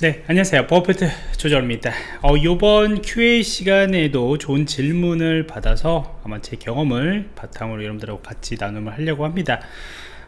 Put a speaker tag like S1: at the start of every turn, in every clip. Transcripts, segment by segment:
S1: 네 안녕하세요. 버프트 조절입니다. 어, 이번 Q&A 시간에도 좋은 질문을 받아서 아마 제 경험을 바탕으로 여러분들하고 같이 나눔을 하려고 합니다.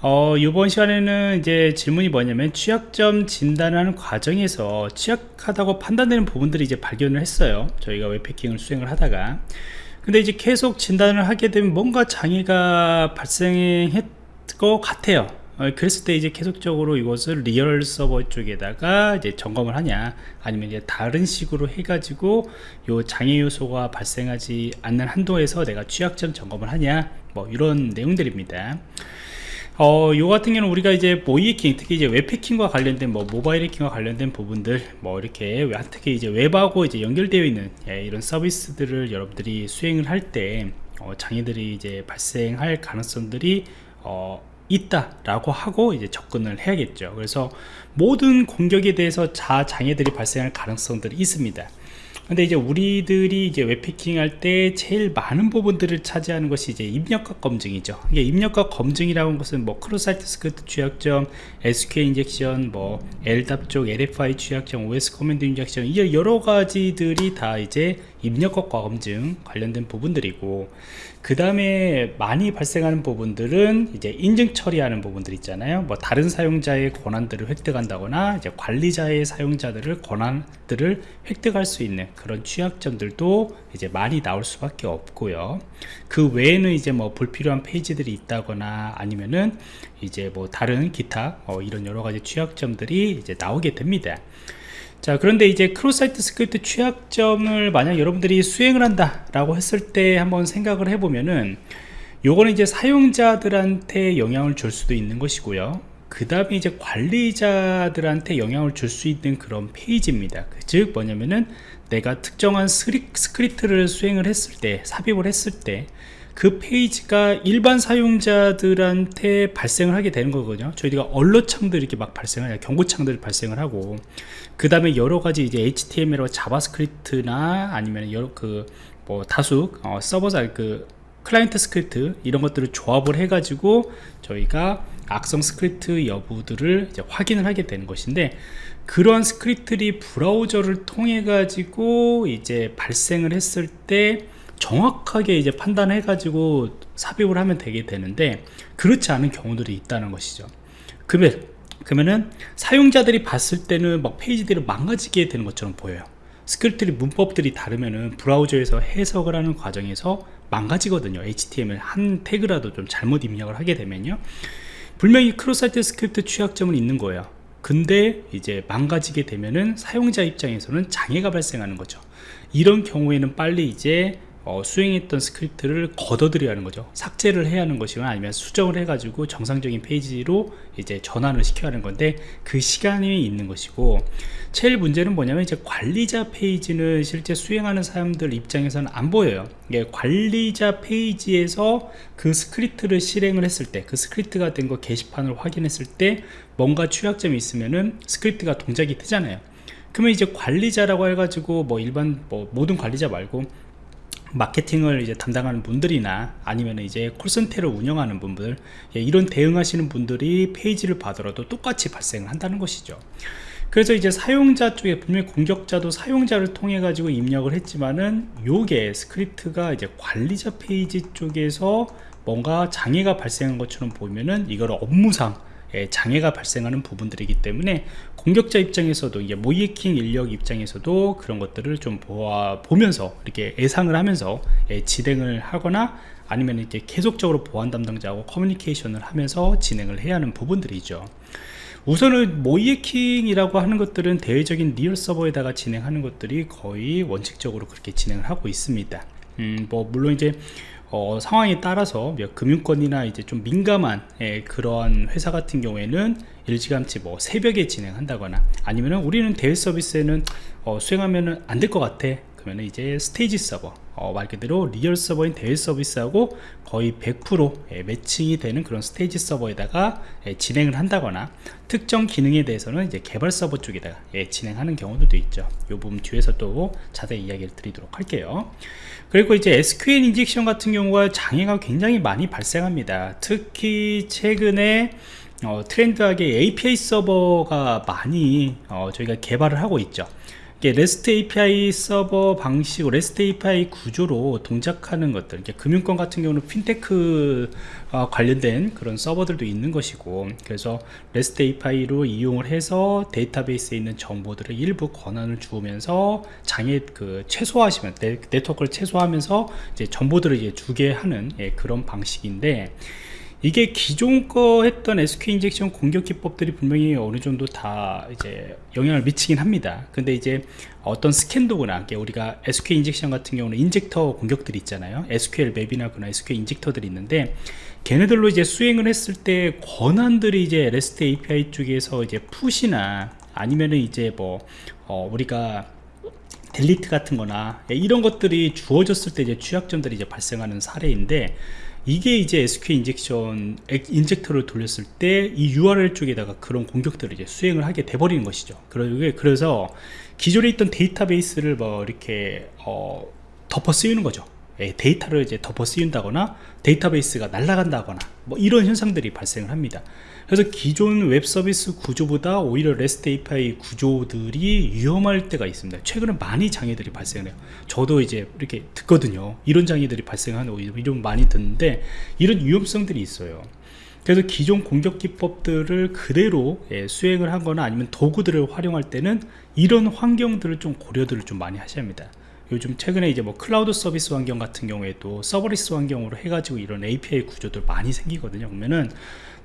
S1: 어, 이번 시간에는 이제 질문이 뭐냐면 취약점 진단하는 과정에서 취약하다고 판단되는 부분들이 이제 발견을 했어요. 저희가 web hacking을 수행을 하다가. 근데 이제 계속 진단을 하게 되면 뭔가 장애가 발생했 것 같아요 어, 그랬을 때 이제 계속적으로 이것을 real 서버 쪽에다가 이제 점검을 하냐 아니면 이제 다른 식으로 해가지고 요 장애 요소가 발생하지 않는 한도에서 내가 취약점 점검을 하냐 뭐 이런 내용들입니다. 어, 요 같은 경우는 우리가 이제 모의 해킹, 특히 이제 웹 해킹과 관련된 뭐 모바일 해킹과 관련된 부분들, 뭐 이렇게 특히 이제 웹하고 이제 연결되어 있는 예, 이런 서비스들을 여러분들이 수행을 할때 어, 장애들이 이제 발생할 가능성들이 어, 있다라고 하고 이제 접근을 해야겠죠 그래서 모든 공격에 대해서 자 장애들이 발생할 가능성들이 있습니다 근데 이제 우리들이 이제 web hacking 할 때 제일 많은 부분들을 차지하는 것이 이제 입력값 검증이죠. 이게 입력값 검증이라는 것은 뭐 cross-site script 취약점, SQL injection, 뭐 LDAP 쪽 LFI 취약점, OS command injection 이 여러 가지들이 다 이제 입력값 검증 관련된 부분들이고 그 다음에 많이 발생하는 부분들은 이제 인증 처리하는 부분들 있잖아요. 뭐 다른 사용자의 권한들을 획득한다거나 이제 관리자의 사용자들을 권한들을 획득할 수 있는 그런 취약점들도 이제 많이 나올 수밖에 없고요. 그 외에는 이제 뭐 불필요한 페이지들이 있다거나 아니면은 이제 뭐 다른 기타 어 이런 여러 가지 취약점들이 이제 나오게 됩니다 자 그런데 이제 cross site script 취약점을 만약 여러분들이 수행을 한다 라고 했을 때 한번 생각을 해보면은 요거는 이제 사용자들한테 영향을 줄 수도 있는 것이고요. 그 다음에 이제 관리자들한테 영향을 줄 수 있는 그런 페이지입니다. 즉 뭐냐면은 내가 특정한 스크립트를 수행을 했을 때 삽입을 했을 때 그 페이지가 일반 사용자들한테 발생을 하게 되는 거거든요. 저희가 alert창들 이렇게 막 발생을 경고창들 발생을 하고. 그 다음에 여러 가지 이제 HTML과 JavaScript나 아니면 여러 그 뭐 다수 어, 서버사 그 클라이언트 스크립트 이런 것들을 조합을 해 가지고 저희가 악성 스크립트 여부들을 이제 확인을 하게 되는 것인데 그런 스크립트들이 브라우저를 통해 가지고 이제 발생을 했을 때 정확하게 이제 판단해 가지고 삽입을 하면 되게 되는데 그렇지 않은 경우들이 있다는 것이죠. 그러면 그러면은 사용자들이 봤을 때는 막 페이지들이 망가지게 되는 것처럼 보여요. 스크립트의 문법들이 다르면은 브라우저에서 해석을 하는 과정에서 망가지거든요. HTML 한 태그라도 좀 잘못 입력을 하게 되면요. 분명히 cross site script 취약점은 있는 거예요. 근데 이제 망가지게 되면은 사용자 입장에서는 장애가 발생하는 거죠. 이런 경우에는 빨리 이제 어, 수행했던 스크립트를 걷어들여야 하는 거죠. 삭제를 해야 하는 것이거나 아니면 수정을 해 가지고 정상적인 페이지로 이제 전환을 시켜야 하는 건데 그 시간이 있는 것이고 제일 문제는 뭐냐면 이제 관리자 페이지는 실제 수행하는 사람들 입장에서는 안 보여요. 이게 관리자 페이지에서 그 스크립트를 실행을 했을 때 그 스크립트가 된 거 게시판을 확인했을 때 뭔가 취약점이 있으면은 스크립트가 동작이 뜨잖아요. 그러면 이제 관리자라고 해가지고 뭐 일반 뭐 모든 관리자 말고 마케팅을 이제 담당하는 분들이나 아니면 이제 콜센터를 운영하는 분들 예, 이런 대응하시는 분들이 페이지를 받더라도 똑같이 발생을 한다는 것이죠. 그래서 이제 사용자 쪽에 분명히 공격자도 사용자를 통해 가지고 입력을 했지만은 요게 스크립트가 이제 관리자 페이지 쪽에서 뭔가 장애가 발생한 것처럼 보면은 이걸 업무상 예, 장애가 발생하는 부분들이기 때문에 공격자 입장에서도 이게 모의해킹 인력 입장에서도 그런 것들을 좀 보아, 보면서 이렇게 예상을 하면서 예, 진행을 하거나 아니면 이렇게 계속적으로 보안 담당자하고 커뮤니케이션을 하면서 진행을 해야 하는 부분들이죠. 우선은 모의해킹이라고 하는 것들은 대외적인 real 서버에다가 진행하는 것들이 거의 원칙적으로 그렇게 진행을 하고 있습니다. 음, 뭐 물론 이제 어, 상황에 따라서 금융권이나 이제 좀 민감한 예, 그러한 회사 같은 경우에는 일찌감치 뭐 새벽에 진행한다거나 아니면 우리는 대외 서비스에는 어, 수행하면 안될 것 같아 그러면 이제 스테이지 서버 어, 말 그대로 real 서버인 대외 서비스하고 거의 100% 예, 매칭이 되는 그런 스테이지 서버에다가 예, 진행을 한다거나 특정 기능에 대해서는 이제 개발 서버 쪽에다가 예, 진행하는 경우도 있죠. 이 부분 뒤에서 또 자세히 이야기를 드리도록 할게요. 그리고 이제 SQL injection 같은 경우가 장애가 굉장히 많이 발생합니다. 특히 최근에 어, 트렌드하게 API 서버가 많이 어, 저희가 개발을 하고 있죠 REST API 서버 방식, REST API 구조로 동작하는 것들, 금융권 같은 경우는 핀테크 어, 관련된 그런 서버들도 있는 것이고, 그래서 REST API로 이용을 해서 데이터베이스에 있는 정보들을 일부 권한을 주면서 장애 그 최소화하시면 네, 네트워크를 최소화하면서 이제 정보들을 이제 주게 하는 예, 그런 방식인데. 이게 기존 거 했던 SQL injection 공격 기법들이 분명히 어느 정도 다 이제 영향을 미치긴 합니다. 근데 이제 어떤 스캔도구나 우리가 SQL injection 같은 경우는 injector 공격들이 있잖아요. SQL map이나 그런 SQL 인젝터들이 있는데 걔네들로 이제 수행을 했을 때 권한들이 이제 REST API 쪽에서 이제 push나 아니면은 이제 뭐 어 우리가 delete 같은 거나 이런 것들이 주어졌을 때 이제 취약점들이 이제 발생하는 사례인데 이게 이제 SQL 인젝션 인젝터를 돌렸을 때 이 URL 쪽에다가 그런 공격들을 이제 수행을 하게 돼버리는 것이죠. 그래서 기존에 있던 데이터베이스를 뭐 이렇게 어, 덮어 쓰이는 거죠. 예, 데이터를 이제 덮어 쓰인다거나 데이터베이스가 날아간다거나 뭐 이런 현상들이 발생을 합니다. 그래서 기존 웹 서비스 구조보다 오히려 REST API 구조들이 위험할 때가 있습니다. 최근에 많이 장애들이 발생해요. 저도 이제 이렇게 듣거든요. 이런 장애들이 발생하는 이런 많이 듣는데 이런 위험성들이 있어요. 그래서 기존 공격 기법들을 그대로 예, 수행을 하거나 아니면 도구들을 활용할 때는 이런 환경들을 좀 고려들을 좀 많이 하셔야 합니다. 요즘 최근에 이제 뭐 클라우드 서비스 환경 같은 경우에도 serverless 환경으로 해가지고 이런 API 구조들 많이 생기거든요. 그러면은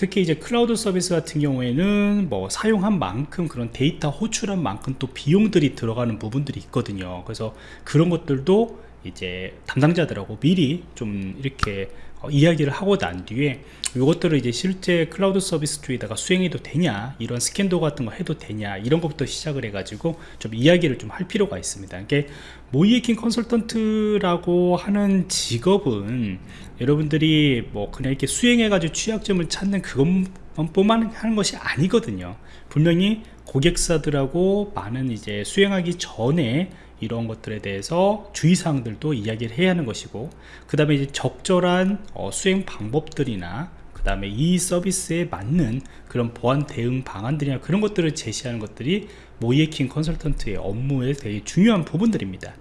S1: 특히 이제 클라우드 서비스 같은 경우에는 뭐 사용한 만큼 그런 데이터 호출한 만큼 또 비용들이 들어가는 부분들이 있거든요 그래서 그런 것들도 이제 담당자들하고 미리 좀 이렇게 어, 이야기를 하고 난 뒤에 이것들을 이제 실제 클라우드 서비스 쪽에다가 수행해도 되냐 이런 스캔도 같은 거 해도 되냐 이런 것부터 시작을 해 가지고 좀 이야기를 좀 할 필요가 있습니다. 이게 모이에킹 컨설턴트라고 하는 직업은 여러분들이 뭐 그냥 이렇게 수행해 가지고 취약점을 찾는 그것뿐만 하는 것이 아니거든요. 분명히 고객사들하고 많은 이제 수행하기 전에 이런 것들에 대해서 주의사항들도 이야기를 해야 하는 것이고 그 다음에 이제 적절한 어, 수행 방법들이나 그 다음에 이 서비스에 맞는 그런 보안 대응 방안들이나 그런 것들을 제시하는 것들이 모이에킹 컨설턴트의 업무에 되게 중요한 부분들입니다.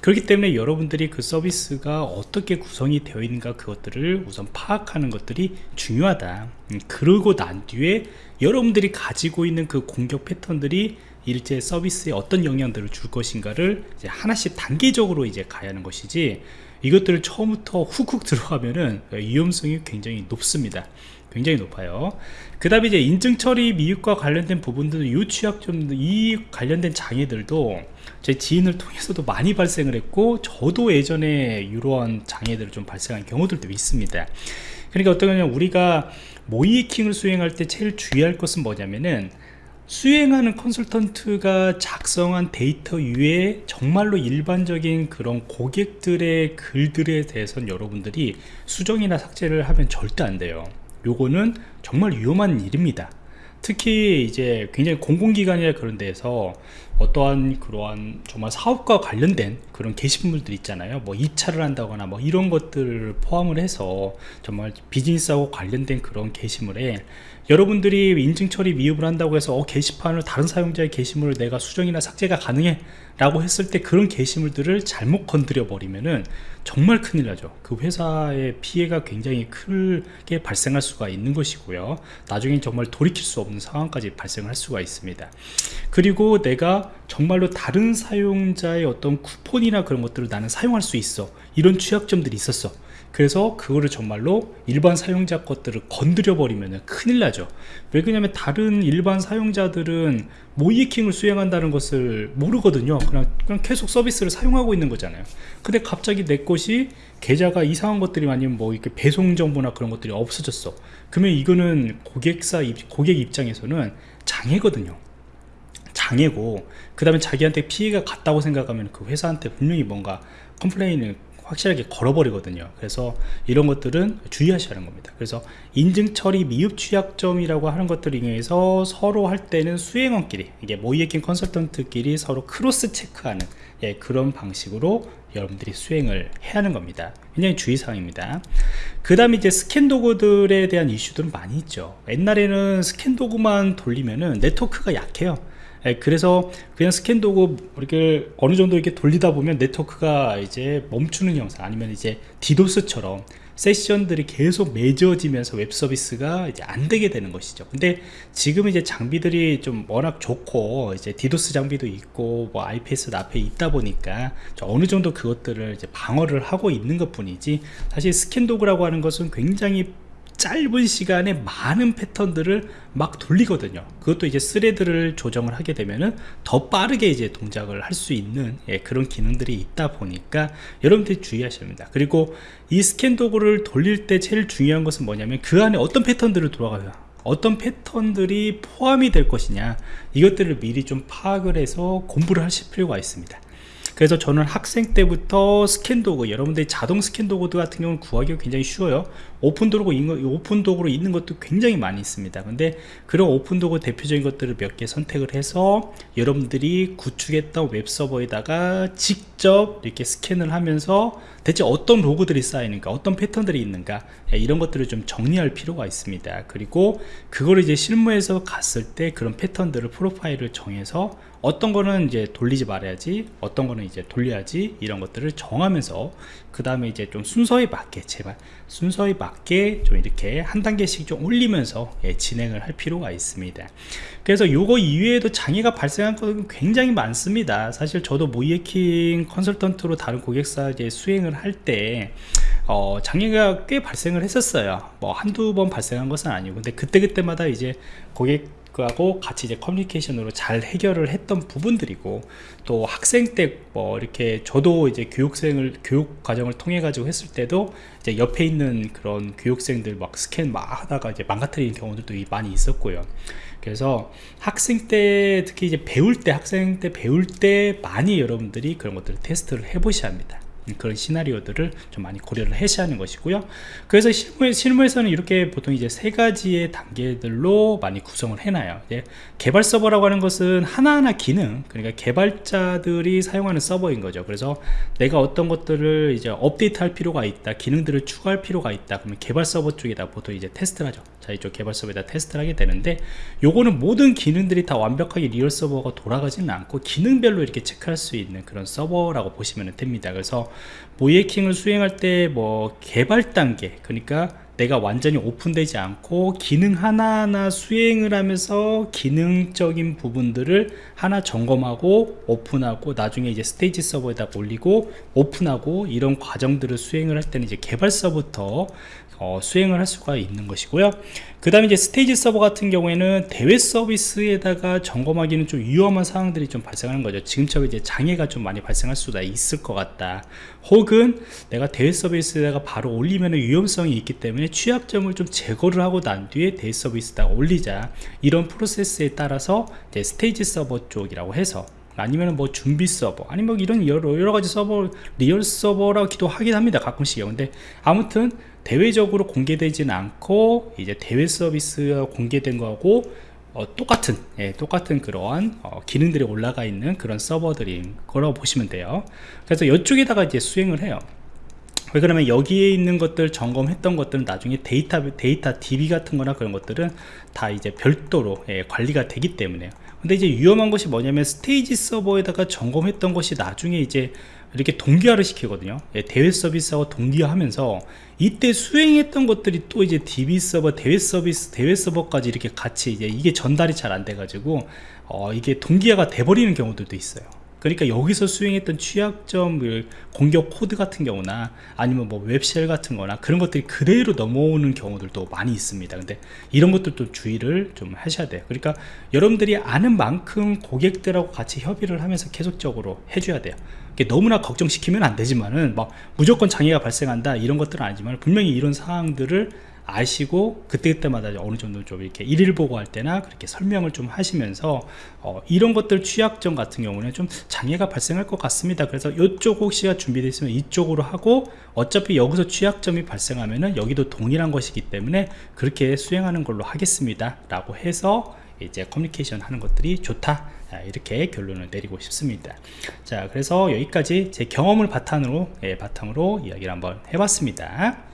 S1: 그렇기 때문에 여러분들이 그 서비스가 어떻게 구성이 되어 있는가 그것들을 우선 파악하는 것들이 중요하다. 음, 그러고 난 뒤에 여러분들이 가지고 있는 그 공격 패턴들이 일제 서비스에 어떤 영향들을 줄 것인가를 하나씩 단계적으로 이제 가야 하는 것이지 이것들을 처음부터 훅훅 들어가면은 위험성이 굉장히 높습니다. 굉장히 높아요. 그 다음에 이제 인증 처리 미흡과 관련된 부분들은 이 취약점 이 관련된 장애들도 제 지인을 통해서도 많이 발생을 했고 저도 예전에 이러한 장애들을 좀 발생한 경우들도 있습니다. 그러니까 어떤 거냐면 우리가 모이킹을 수행할 때 제일 주의할 것은 뭐냐면은 수행하는 컨설턴트가 작성한 데이터 위에 정말로 일반적인 그런 고객들의 글들에 대해서는 여러분들이 수정이나 삭제를 하면 절대 안 돼요. 요거는 정말 위험한 일입니다. 특히 이제 굉장히 공공기관이나 그런 데에서 어떠한 그러한 정말 사업과 관련된 그런 게시물들 있잖아요. 뭐 입찰을 한다거나 뭐 이런 것들을 포함을 해서 정말 비즈니스하고 관련된 그런 게시물에 여러분들이 인증 처리 미흡을 한다고 해서 어, 게시판을 다른 사용자의 게시물을 내가 수정이나 삭제가 가능해 라고 했을 때 그런 게시물들을 잘못 건드려 버리면은 정말 큰일 나죠. 그 회사의 피해가 굉장히 크게 발생할 수가 있는 것이고요. 나중에 정말 돌이킬 수 없는 상황까지 발생할 수가 있습니다. 그리고 내가 정말로 다른 사용자의 어떤 쿠폰이나 그런 것들을 나는 사용할 수 있어. 이런 취약점들이 있었어. 그래서 그거를 정말로 일반 사용자 것들을 건드려 버리면 큰일 나죠. 왜 그러냐면 다른 일반 사용자들은 모이킹을 수행한다는 것을 모르거든요. 그냥, 그냥 계속 서비스를 사용하고 있는 거잖아요. 근데 갑자기 내 것이 계좌가 이상한 것들이 아니면 뭐 이렇게 배송 정보나 그런 것들이 없어졌어. 그러면 이거는 고객사 고객 입장에서는 장애거든요 장애고 그 다음에 자기한테 피해가 갔다고 생각하면 그 회사한테 분명히 뭔가 complain을 확실하게 걸어버리거든요. 그래서 이런 것들은 주의하셔야 하는 겁니다. 그래서 인증 처리 미흡 취약점이라고 하는 것들을 이용해서 서로 할 때는 수행원끼리 이게 모의해킹 컨설턴트끼리 서로 cross check하는 예, 그런 방식으로 여러분들이 수행을 해야 하는 겁니다. 굉장히 주의사항입니다. 그 다음에 이제 스캔 도구들에 대한 이슈들은 많이 있죠. 옛날에는 스캔 도구만 돌리면은 네트워크가 약해요 예, 그래서 그냥 스캔 도구 이렇게 어느 정도 이렇게 돌리다 보면 네트워크가 이제 멈추는 형상 아니면 이제 디도스처럼 세션들이 계속 맺어지면서 웹 서비스가 이제 안 되게 되는 것이죠. 근데 지금 이제 장비들이 좀 워낙 좋고 이제 디도스 장비도 있고 뭐 IPS 앞에 있다 보니까 어느 정도 그것들을 이제 방어를 하고 있는 것 뿐이지 사실 스캔 도구라고 하는 것은 굉장히 짧은 시간에 많은 패턴들을 막 돌리거든요. 그것도 이제 thread를 조정을 하게 되면은 더 빠르게 이제 동작을 할 수 있는 예, 그런 기능들이 있다 보니까 여러분들이 주의하셔야 합니다. 그리고 이 스캔 도구를 돌릴 때 제일 중요한 것은 뭐냐면 그 안에 어떤 패턴들을 돌아가요 어떤 패턴들이 포함이 될 것이냐 이것들을 미리 좀 파악을 해서 공부를 하실 필요가 있습니다 그래서 저는 학생 때부터 스캔 도구 여러분들이 자동 스캔 도구 같은 경우는 구하기가 굉장히 쉬워요. 오픈 도구 오픈 도구로 있는 것도 굉장히 많이 있습니다. 근데 그런 오픈 도구 대표적인 것들을 몇 개 선택을 해서 여러분들이 구축했던 웹 서버에다가 직접 이렇게 스캔을 하면서 대체 어떤 로그들이 쌓이는가 어떤 패턴들이 있는가 예, 이런 것들을 좀 정리할 필요가 있습니다. 그리고 그걸 이제 실무에서 갔을 때 그런 패턴들을 프로파일을 정해서 어떤 거는 이제 돌리지 말아야지 어떤 거는 이제 돌려야지 이런 것들을 정하면서 그 다음에 이제 좀 순서에 맞게 제발 순서에 맞게 좀 이렇게 한 단계씩 좀 올리면서 예, 진행을 할 필요가 있습니다. 그래서 요거 이외에도 장애가 발생한 것은 굉장히 많습니다. 사실 저도 모이에킹 컨설턴트로 다른 고객사 이제 수행을 할때 어, 장애가 꽤 발생을 했었어요. 뭐 한두 번 발생한 것은 아니고. 근데 그때그때마다 이제 고객 하고 같이 이제 커뮤니케이션으로 잘 해결을 했던 부분들이고 또 학생 때 뭐 이렇게 저도 이제 교육생을 교육 과정을 통해 가지고 했을 때도 이제 옆에 있는 그런 교육생들 막 스캔 막 하다가 이제 망가뜨리는 경우들도 많이 있었고요. 그래서 학생 때 특히 이제 배울 때 학생 때 배울 때 많이 여러분들이 그런 것들을 테스트를 해 보셔야 합니다. 그런 시나리오들을 좀 많이 고려를 해셔야 하는 것이고요. 그래서 실무, 실무에서는 이렇게 보통 이제 세 가지의 단계들로 많이 구성을 해놔요. 개발 서버라고 하는 것은 하나하나 기능 그러니까 개발자들이 사용하는 서버인 거죠. 그래서 내가 어떤 것들을 이제 업데이트 할 필요가 있다 기능들을 추가할 필요가 있다 그러면 개발 서버 쪽에다 보통 이제 테스트를 하죠. 자 이쪽 개발 서버에다 테스트를 하게 되는데 요거는 모든 기능들이 다 완벽하게 real 서버가 돌아가지는 않고 기능별로 이렇게 체크할 수 있는 그런 서버라고 보시면 됩니다. 그래서 모의해킹을 수행할 때 뭐 개발 단계 그러니까 내가 완전히 오픈되지 않고 기능 하나하나 수행을 하면서 기능적인 부분들을 하나 점검하고 오픈하고 나중에 이제 스테이지 서버에다 올리고 오픈하고 이런 과정들을 수행을 할 때는 이제 개발서부터 어, 수행을 할 수가 있는 것이고요. 그 다음에 이제 스테이지 서버 같은 경우에는 대외 서비스에다가 점검하기는 좀 위험한 상황들이 좀 발생하는 거죠. 지금처럼 이제 장애가 좀 많이 발생할 수가 있을 것 같다. 혹은 내가 대외 서비스에다가 바로 올리면 위험성이 있기 때문에 취약점을 좀 제거를 하고 난 뒤에 대외 서비스에다 올리자. 이런 프로세스에 따라서 이제 스테이지 서버 쪽이라고 해서 아니면 뭐 준비 서버 아니면 뭐 이런 여러, 여러 가지 서버 real 서버라고도 하긴 합니다 가끔씩요 근데 아무튼 대외적으로 공개되지는 않고 이제 대외 서비스가 공개된 거하고 어, 똑같은 예, 똑같은 그러한 어, 기능들이 올라가 있는 그런 서버들인 거라고 보시면 돼요. 그래서 이쪽에다가 이제 수행을 해요. 왜 그러면 여기에 있는 것들 점검했던 것들은 나중에 데이터 데이터 DB 같은 거나 그런 것들은 다 이제 별도로 예, 관리가 되기 때문에 근데 이제 위험한 것이 뭐냐면 스테이지 서버에다가 점검했던 것이 나중에 이제 이렇게 동기화를 시키거든요. 예, 대외 서비스하고 동기화하면서 이때 수행했던 것들이 또 이제 DB 서버 대외 서비스 대외 서버까지 이렇게 같이 이제 이게 전달이 잘 안 돼 가지고 어, 이게 동기화가 돼 버리는 경우들도 있어요. 그러니까 여기서 수행했던 취약점 그 공격 코드 같은 경우나 아니면 뭐 web shell 같은 거나 그런 것들이 그대로 넘어오는 경우들도 많이 있습니다. 근데 이런 것들도 주의를 좀 하셔야 돼요. 그러니까 여러분들이 아는 만큼 고객들하고 같이 협의를 하면서 계속적으로 해줘야 돼요 너무나 걱정시키면 안 되지만은 막 무조건 장애가 발생한다 이런 것들은 아니지만 분명히 이런 상황들을 아시고 그때그때마다 어느 정도 좀 이렇게 일일 보고할 때나 그렇게 설명을 좀 하시면서 어, 이런 것들 취약점 같은 경우는 좀 장애가 발생할 것 같습니다. 그래서 이쪽 혹시가 준비되어 있으면 이쪽으로 하고 어차피 여기서 취약점이 발생하면은 여기도 동일한 것이기 때문에 그렇게 수행하는 걸로 하겠습니다 라고 해서 이제 커뮤니케이션 하는 것들이 좋다 이렇게 결론을 내리고 싶습니다. 자 그래서 여기까지 제 경험을 바탕으로 예, 바탕으로 이야기를 한번 해봤습니다